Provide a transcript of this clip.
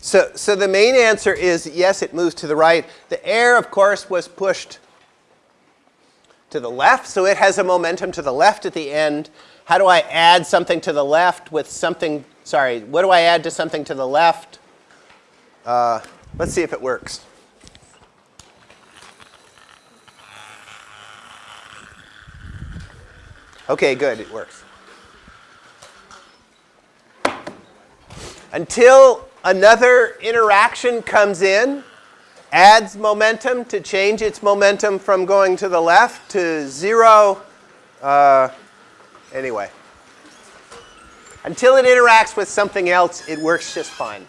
So, so the main answer is yes, it moves to the right. The air, of course, was pushed to the left, so it has a momentum to the left at the end. How do I add something to the left with something, sorry, what do I add to something to the left? Uh, let's see if it works. Okay, good, it works. Until another interaction comes in, adds momentum to change its momentum from going to the left to zero. Uh, anyway. Until it interacts with something else, it works just fine.